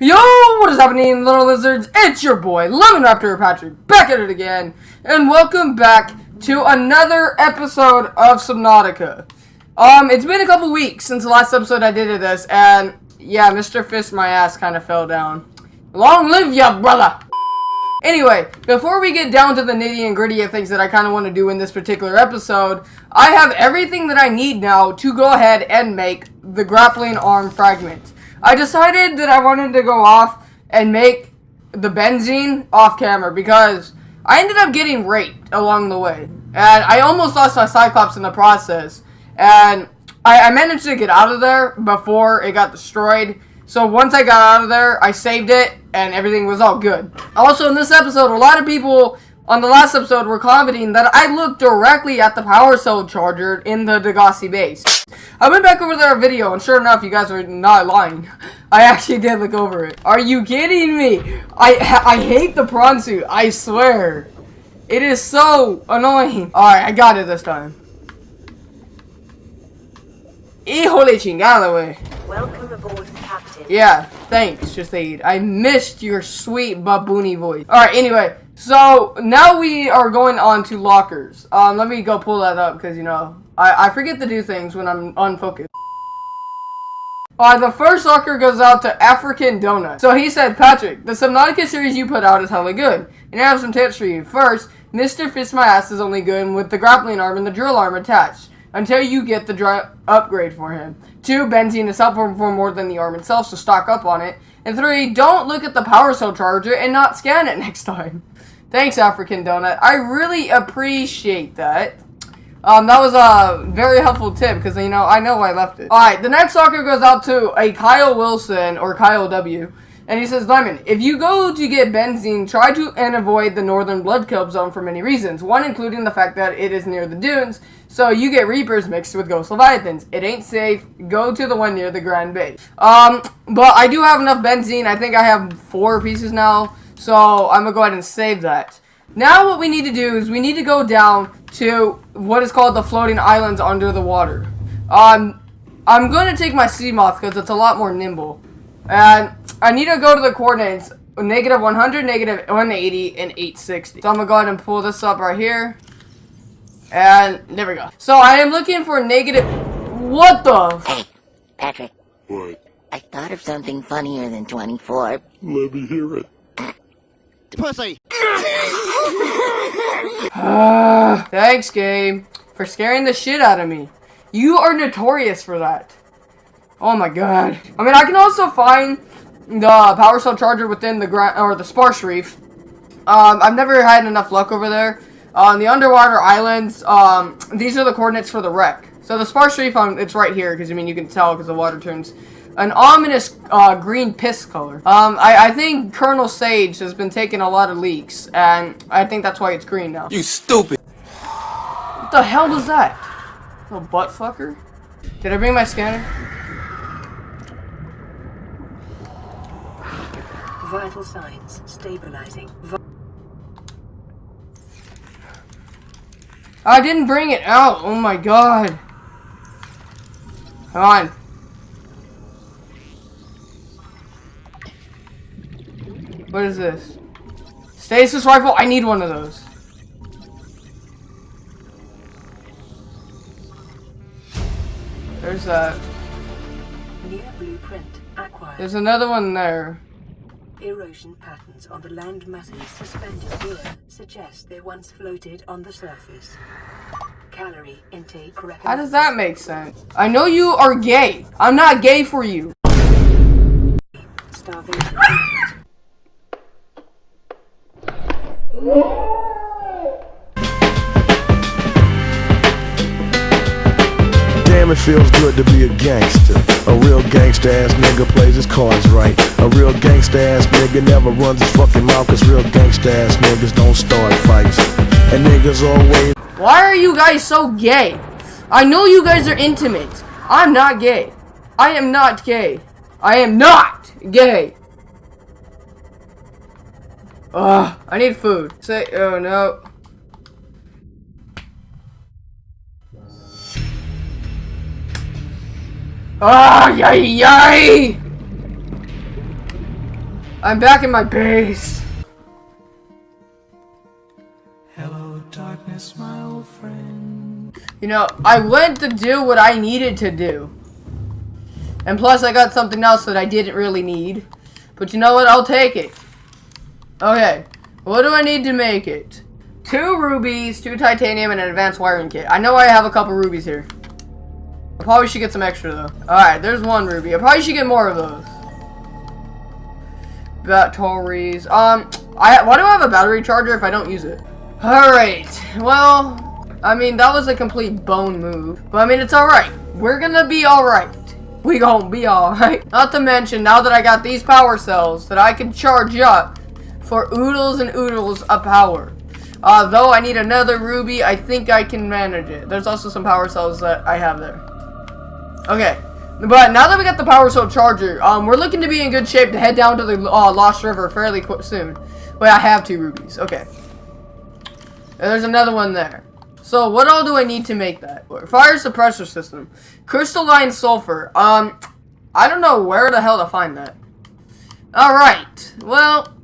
Yo, what is happening, little lizards? It's your boy, Lemon Raptor Patrick, back at it again, and welcome back to another episode of Subnautica. Um, it's been a couple weeks since the last episode I did of this, and yeah, Mr. Fist my ass kind of fell down. Long live ya, brother! Anyway, before we get down to the nitty and gritty of things that I kind of want to do in this particular episode, I have everything that I need now to go ahead and make the grappling arm fragment. I decided that I wanted to go off and make the benzene off camera because I ended up getting raped along the way. And I almost lost my Cyclops in the process. And I, I managed to get out of there before it got destroyed. So once I got out of there, I saved it and everything was all good. Also in this episode, a lot of people on the last episode we're commenting that I looked directly at the power cell charger in the Degasi base. I went back over their video, and sure enough, you guys are not lying. I actually did look over it. Are you kidding me? I I hate the prawn suit. I swear. It is so annoying. Alright, I got it this time. Híjole chingada, way. Welcome aboard, Captain. Yeah, thanks, Shahid. I missed your sweet baboony voice. Alright, anyway. So, now we are going on to lockers. Um, let me go pull that up, because, you know, I, I forget to do things when I'm unfocused. Alright, the first locker goes out to African Donut. So he said, Patrick, the Subnautica series you put out is hella good. And I have some tips for you. First, Mr. Fist My Ass is only good with the grappling arm and the drill arm attached until you get the upgrade for him. Two, benzene is helpful for more than the arm itself, so stock up on it. And three, don't look at the power cell charger and not scan it next time. Thanks, African Donut. I really appreciate that. Um, that was a very helpful tip because, you know, I know I left it. Alright, the next soccer goes out to a Kyle Wilson or Kyle W. And he says, Lemon, if you go to get benzene, try to and avoid the northern blood kelp zone for many reasons. One including the fact that it is near the dunes, so you get reapers mixed with ghost leviathans. It ain't safe. Go to the one near the Grand Bay. Um, but I do have enough benzene. I think I have four pieces now, so I'm gonna go ahead and save that. Now what we need to do is we need to go down to what is called the floating islands under the water. Um, I'm going to take my Seamoth because it's a lot more nimble. And I need to go to the coordinates negative 100, negative 180, and 860. So I'm going to go ahead and pull this up right here. And there we go. So I am looking for negative... What the... Hey, Patrick. What? I thought of something funnier than 24. Let me hear it. Pussy! Thanks, game, for scaring the shit out of me. You are notorious for that. Oh my god. I mean, I can also find the power cell charger within the ground or the sparse reef. Um, I've never had enough luck over there. On the underwater islands, um, these are the coordinates for the wreck. So the sparse reef, um, it's right here because I mean you can tell because the water turns an ominous uh, green piss color. Um, I, I think Colonel Sage has been taking a lot of leaks, and I think that's why it's green now. You stupid! What the hell was that? Little butt fucker? Did I bring my scanner? Vital signs stabilizing. I didn't bring it out. Oh my god. Come on. What is this? Stasis rifle? I need one of those. There's that. New blueprint acquired. There's another one there. Erosion patterns on the land masses suspended here suggest they once floated on the surface. Calorie intake How does that make sense? I know you are gay. I'm not gay for you. Starvation. Damn, it feels good to be a gangster. A real gangster ass nigga plays his cards right. A real gangster ass nigga never runs his fucking mouth, cause real gangster ass niggas don't start fights. And niggas always. Why are you guys so gay? I know you guys are intimate. I'm not gay. I am not gay. I am not gay. Ugh, I need food. Say, oh no. Ah, yay, yay! I'm back in my base. Hello, darkness, my old friend. You know, I went to do what I needed to do. And plus, I got something else that I didn't really need. But you know what? I'll take it. Okay. What do I need to make it? Two rubies, two titanium, and an advanced wiring kit. I know I have a couple rubies here. I probably should get some extra, though. Alright, there's one ruby. I probably should get more of those. Batteries. Um, I why do I have a battery charger if I don't use it? Alright, well, I mean, that was a complete bone move. But I mean, it's alright. We're gonna be alright. We gonna be alright. Not to mention, now that I got these power cells that I can charge up for oodles and oodles of power. Uh, though I need another ruby, I think I can manage it. There's also some power cells that I have there. Okay. But now that we got the power cell charger, um, we're looking to be in good shape to head down to the uh, Lost River fairly soon. Wait, I have two rubies. Okay. And there's another one there. So what all do I need to make that? Fire suppressor system. Crystalline sulfur. Um, I don't know where the hell to find that. Alright. Well,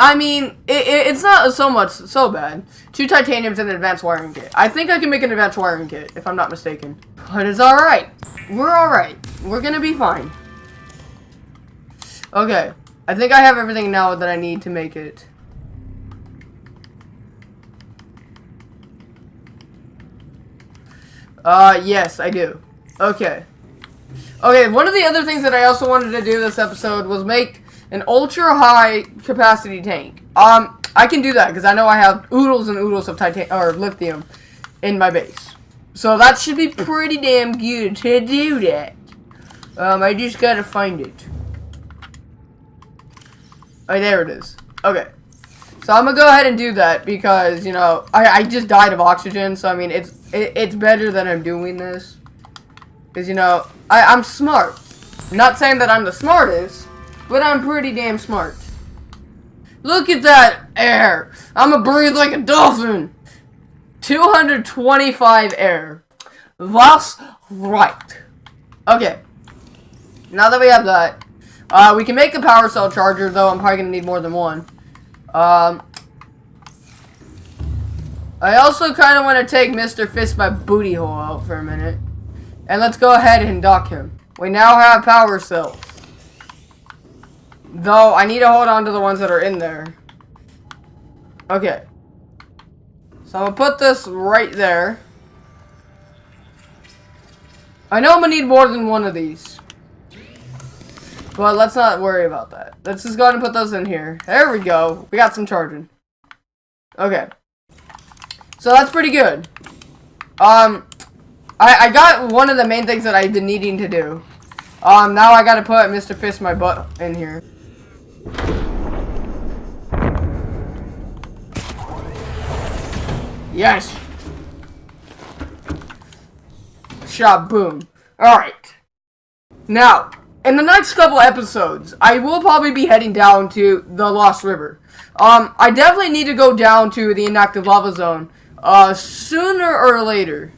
I mean, it, it, it's not so much, so bad. Two titaniums and an advanced wiring kit. I think I can make an advanced wiring kit, if I'm not mistaken. But it's alright. We're alright. We're gonna be fine. Okay. I think I have everything now that I need to make it. Uh, yes, I do. Okay. Okay, one of the other things that I also wanted to do this episode was make an ultra high capacity tank. Um, I can do that because I know I have oodles and oodles of titan or lithium in my base. So that should be pretty damn good to do that. Um, I just gotta find it. Oh, there it is. Okay. So I'm gonna go ahead and do that because, you know, I, I just died of oxygen. So, I mean, it's it, it's better that I'm doing this. Because, you know, I, I'm smart. not saying that I'm the smartest, but I'm pretty damn smart. Look at that air. I'm gonna breathe like a dolphin. 225 air. That's right. Okay. Now that we have that, uh, we can make a power cell charger, though I'm probably gonna need more than one. Um, I also kind of want to take Mr. Fist my booty hole out for a minute. And let's go ahead and dock him. We now have power cells. Though, I need to hold on to the ones that are in there. Okay. So, I'm to put this right there. I know I'm to need more than one of these. But let's not worry about that. Let's just go ahead and put those in here. There we go. We got some charging. Okay. So that's pretty good. Um, I, I got one of the main things that I've been needing to do. Um, now I gotta put Mr. Fist my butt in here. Yes! Shot, boom. Alright. Now, in the next couple episodes, I will probably be heading down to the Lost River. Um, I definitely need to go down to the inactive lava zone, uh, sooner or later.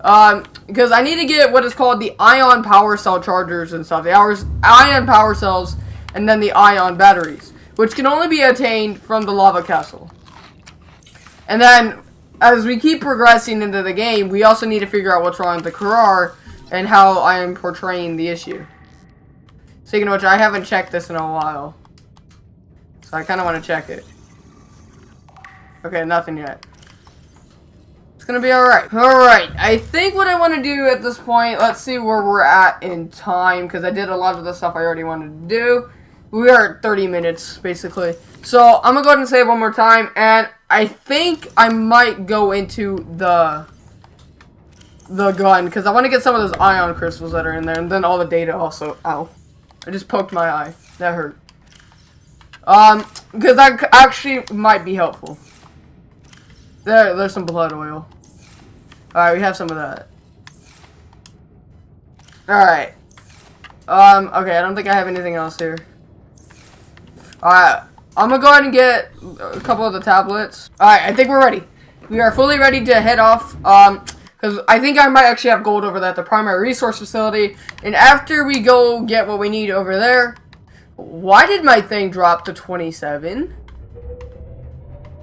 Um, because I need to get what is called the ion power cell chargers and stuff. The hours, ion power cells, and then the ion batteries, which can only be attained from the lava castle. And then, as we keep progressing into the game, we also need to figure out what's wrong with the Kharaa and how I am portraying the issue. Speaking of which, I haven't checked this in a while. So I kind of want to check it. Okay, nothing yet. It's gonna be alright. Alright, I think what I want to do at this point, let's see where we're at in time, because I did a lot of the stuff I already wanted to do. We are at 30 minutes, basically. So, I'm gonna go ahead and save one more time, and I think I might go into the the gun, because I want to get some of those ion crystals that are in there, and then all the data also. Ow. I just poked my eye. That hurt. Um, because that actually might be helpful. There, there's some blood oil. Alright, we have some of that. Alright. Um, okay, I don't think I have anything else here. Alright, I'm gonna go ahead and get a couple of the tablets. Alright, I think we're ready. We are fully ready to head off. Um, because I think I might actually have gold over there at the primary resource facility. And after we go get what we need over there, Why did my thing drop to 27?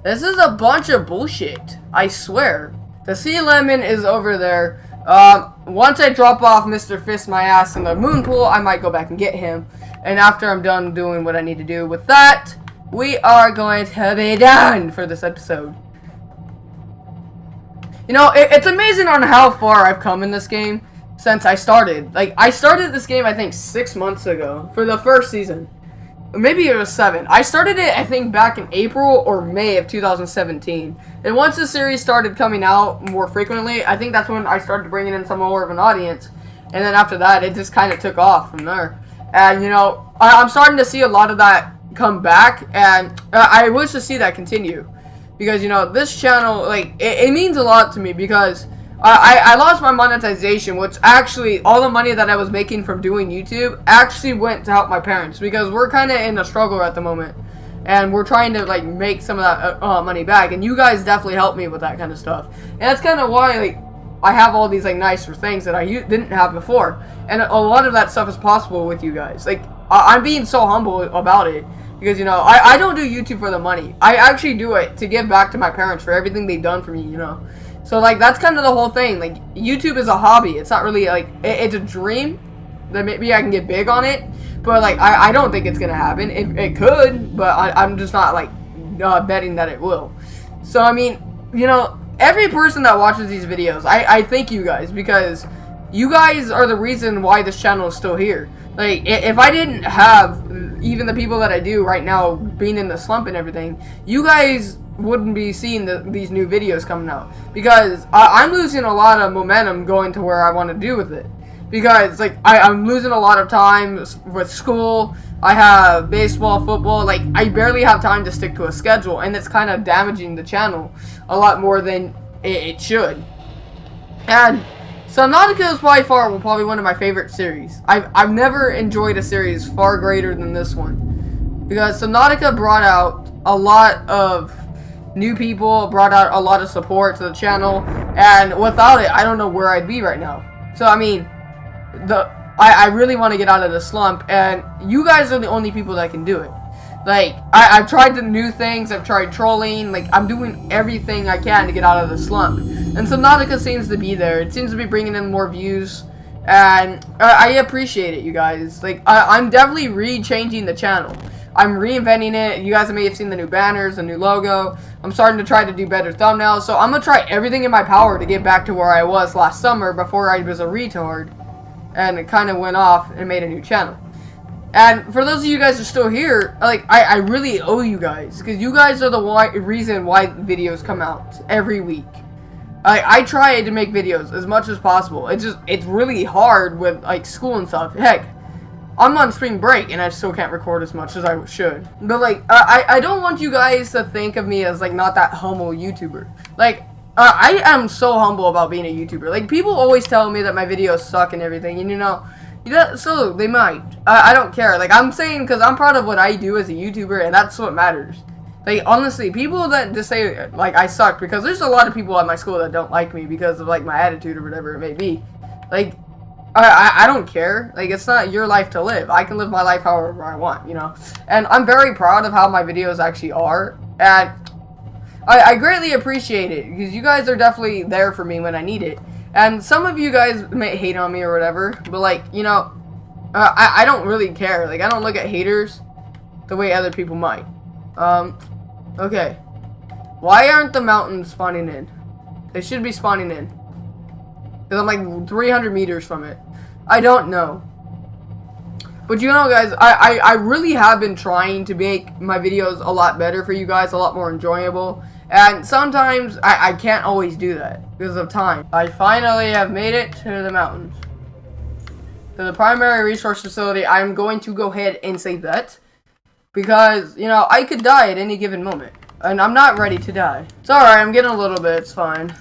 This is a bunch of bullshit. I swear. The sea lemon is over there. Um, once I drop off Mr. Fist my ass in the moon pool, I might go back and get him. And after I'm done doing what I need to do with that, we are going to be done for this episode. You know, it, it's amazing on how far I've come in this game since I started. Like, I started this game, I think, six months ago for the first season. Maybe it was seven. I started it, I think, back in April or May of 2017. And once the series started coming out more frequently, I think that's when I started bringing in some more of an audience. And then after that, it just kind of took off from there. And, you know, I, am starting to see a lot of that come back. And uh, I wish to see that continue. Because, you know, this channel, like, it, it means a lot to me because I, I lost my monetization, which actually, all the money that I was making from doing YouTube actually went to help my parents because we're kind of in a struggle at the moment. And we're trying to, like, make some of that uh, uh money back. And you guys definitely helped me with that kind of stuff. And that's kind of why, like, I have all these, like, nicer things that I didn't have before. And a lot of that stuff is possible with you guys. Like, I I'm being so humble about it. Because, you know, I, I don't do YouTube for the money. I actually do it to give back to my parents for everything they've done for me, you know. So like that's kind of the whole thing. Like YouTube is a hobby. It's not really like it, it's a dream that maybe I can get big on it, but like I, I don't think it's gonna happen. It, it could, but I, am just not like uh, betting that it will. So I mean, you know, every person that watches these videos, I I thank you guys because you guys are the reason why this channel is still here. Like if I didn't have even the people that I do right now being in the slump and everything, you guys wouldn't be seeing the, these new videos coming out because I, am losing a lot of momentum going to where I want to do with it because like I, I'm losing a lot of time with school. I have baseball football like I barely have time to stick to a schedule and it's kind of damaging the channel a lot more than it, it should. And Subnautica is by far probably one of my favorite series. I've, I've never enjoyed a series far greater than this one. Because Subnautica brought out a lot of new people, brought out a lot of support to the channel, and without it, I don't know where I'd be right now. So, I mean, the I, I really want to get out of the slump, and you guys are the only people that can do it. Like, I, I've tried the new things, I've tried trolling, like, I'm doing everything I can to get out of the slump. And so Subnautica seems to be there. It seems to be bringing in more views, and uh, I appreciate it, you guys. Like, I, I'm definitely re-changing the channel. I'm reinventing it. You guys may have seen the new banners, the new logo. I'm starting to try to do better thumbnails. So I'm going to try everything in my power to get back to where I was last summer before I was a retard. And it kind of went off and made a new channel. And for those of you guys who are still here, like, I, I really owe you guys. Because you guys are the why, reason why videos come out every week. I, I try to make videos as much as possible. It's just, it's really hard with, like, school and stuff. Heck, I'm on spring break and I still can't record as much as I should. But like, I, I don't want you guys to think of me as like not that humble YouTuber. Like, uh, I am so humble about being a YouTuber. Like, people always tell me that my videos suck and everything, and you know, yeah, so they might. I, I don't care. Like, I'm saying because I'm proud of what I do as a YouTuber, and that's what matters. Like, honestly, people that just say, like, I suck, because there's a lot of people at my school that don't like me because of, like, my attitude or whatever it may be. Like, I, I, don't care. Like, it's not your life to live. I can live my life however I want, you know? And I'm very proud of how my videos actually are. And I, I greatly appreciate it. Because you guys are definitely there for me when I need it. And some of you guys may hate on me or whatever. But, like, you know, uh, I, I don't really care. Like, I don't look at haters the way other people might. Um, okay. Why aren't the mountains spawning in? They should be spawning in. Because I'm like 300 meters from it. I don't know. But you know, guys, I, I, I really have been trying to make my videos a lot better for you guys, a lot more enjoyable. And sometimes I, I can't always do that because of time. I finally have made it to the mountains. To the primary resource facility, I'm going to go ahead and save that. Because, you know, I could die at any given moment. And I'm not ready to die. It's alright, I'm getting a little bit, it's fine.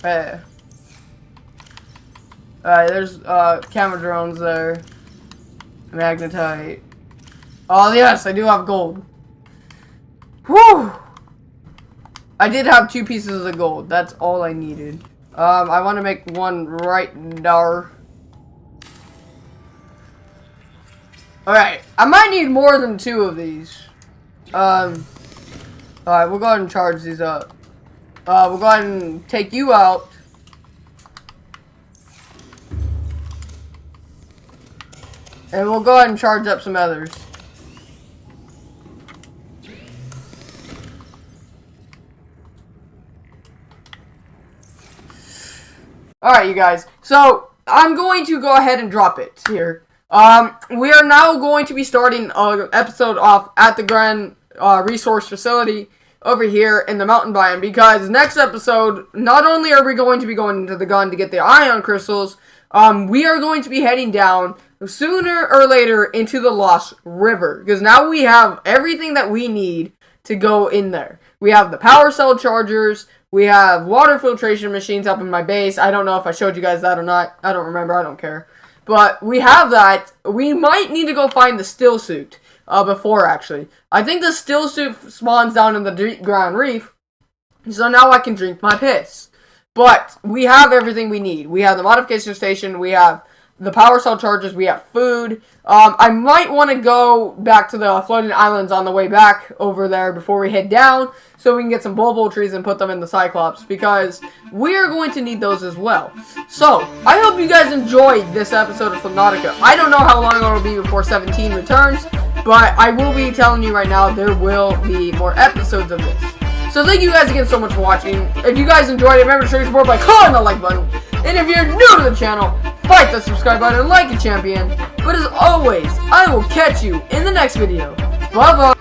Hey. Alright, there's uh camera drones there. Magnetite. Oh yes, I do have gold. Whew! I did have two pieces of gold. That's all I needed. Um, I want to make one right now. Alright, I might need more than two of these. Um, alright, we'll go ahead and charge these up. Uh, we'll go ahead and take you out. And we'll go ahead and charge up some others. Alright, you guys. So, I'm going to go ahead and drop it here. Um, we are now going to be starting an episode off at the Grand uh, Resource Facility over here in the mountain biome because next episode, not only are we going to be going into the gun to get the ion crystals, um, we are going to be heading down sooner or later into the Lost River because now we have everything that we need to go in there. We have the power cell chargers, we have water filtration machines up in my base. I don't know if I showed you guys that or not. I don't remember. I don't care. But we have that. We might need to go find the still suit uh, before, actually. I think the still suit spawns down in the deep grand reef. So now I can drink my piss. But we have everything we need. We have the modification station. We have the power cell charges. We have food. Um, I might want to go back to the floating islands on the way back over there before we head down so we can get some bulbo trees and put them in the Cyclops because we are going to need those as well. So, I hope you guys enjoyed this episode of Subnautica. I don't know how long it will be before 17 returns, but I will be telling you right now there will be more episodes of this. So thank you guys again so much for watching. If you guys enjoyed it, remember to show your support by clicking the like button. And if you're new to the channel, fight the subscribe button like a champion. But as always, I will catch you in the next video. Bye bye